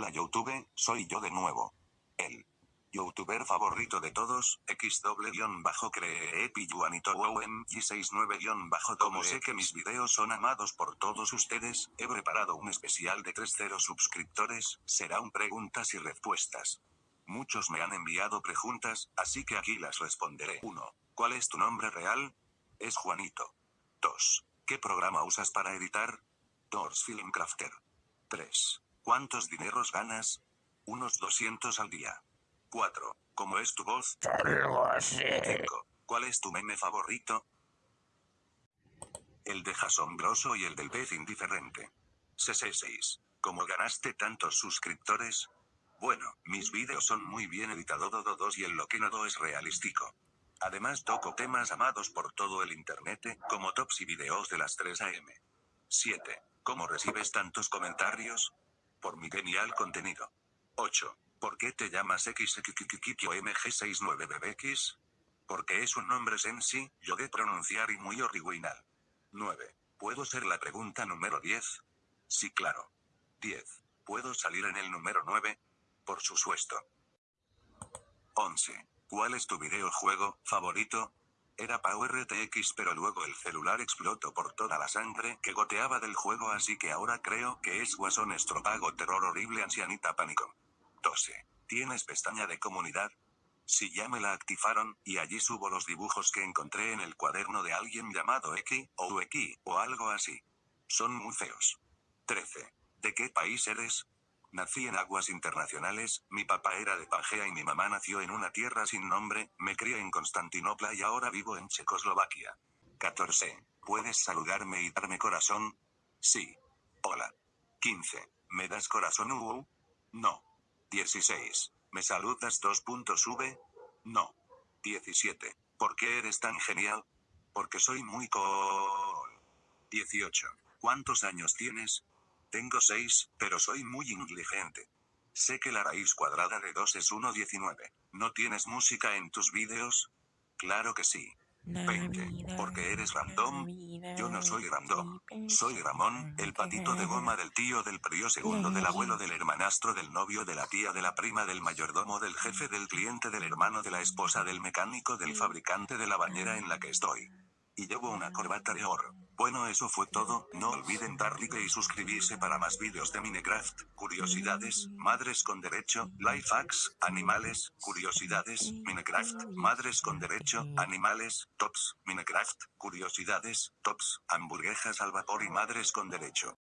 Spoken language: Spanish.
Hola YouTube, soy yo de nuevo. El youtuber favorito de todos, xw-cree epi Juanito y 69 como sé que mis videos son amados por todos ustedes, he preparado un especial de 3-0 suscriptores, será un preguntas y respuestas. Muchos me han enviado preguntas, así que aquí las responderé. 1. ¿Cuál es tu nombre real? Es Juanito. 2. ¿Qué programa usas para editar? Doors Filmcrafter. 3. ¿Cuántos dineros ganas? Unos 200 al día. 4. ¿Cómo es tu voz? 5. ¿Cuál es tu meme favorito? El de asombroso y el del pez indiferente. 6. ¿Cómo ganaste tantos suscriptores? Bueno, mis vídeos son muy bien editados y el lo que no es realístico. Además toco temas amados por todo el internet, como tops y videos de las 3 am. 7. ¿Cómo recibes tantos comentarios? Por mi genial contenido. 8. ¿Por qué te llamas XXXXO MG69BBX? Porque es un nombre sensi, yo de pronunciar y muy original. 9. ¿Puedo ser la pregunta número 10? Sí, claro. 10. ¿Puedo salir en el número 9? Por supuesto. 11. ¿Cuál es tu videojuego favorito? Era Power RTX pero luego el celular explotó por toda la sangre que goteaba del juego así que ahora creo que es Guasón Estropago Terror Horrible Ancianita Pánico. 12. ¿Tienes pestaña de comunidad? Si ya me la activaron, y allí subo los dibujos que encontré en el cuaderno de alguien llamado X, o X, o algo así. Son muy feos. 13. ¿De qué país eres? Nací en aguas internacionales, mi papá era de Pangea y mi mamá nació en una tierra sin nombre, me crié en Constantinopla y ahora vivo en Checoslovaquia. 14. ¿Puedes saludarme y darme corazón? Sí. Hola. 15. ¿Me das corazón? Uh, no. 16. ¿Me saludas 2.v? No. 17. ¿Por qué eres tan genial? Porque soy muy cool. 18. ¿Cuántos años tienes? Tengo 6, pero soy muy inteligente. Sé que la raíz cuadrada de 2 es 1,19. ¿No tienes música en tus vídeos? Claro que sí. 20. Porque eres random. Yo no soy random. Soy Ramón, el patito de goma del tío del prio segundo del abuelo del hermanastro del novio de la tía de la prima del mayordomo del jefe del cliente del hermano de la esposa del mecánico del fabricante de la bañera en la que estoy. Y llevo una corbata de oro. Bueno eso fue todo, no olviden dar like y suscribirse para más vídeos de Minecraft, curiosidades, madres con derecho, life hacks, animales, curiosidades, Minecraft, madres con derecho, animales, tops, Minecraft, curiosidades, tops, hamburguesas al vapor y madres con derecho.